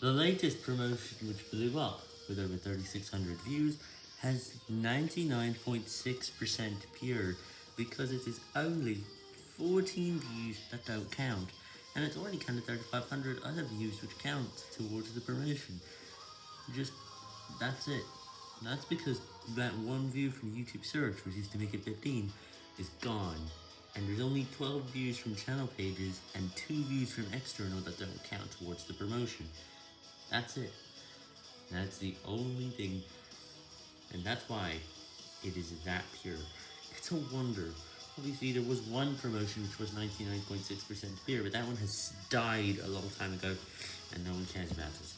The latest promotion which blew up, with over 3600 views, has 99.6% pure, because it is only 14 views that don't count, and it's already counted 3500 other views which count towards the promotion. Just, that's it. That's because that one view from YouTube search, which used to make it 15, is gone. And there's only 12 views from channel pages, and 2 views from external that don't count towards the promotion. That's it. That's the only thing, and that's why it is that pure. It's a wonder. Obviously, there was one promotion which was 99.6% pure, but that one has died a long time ago, and no one cares about it.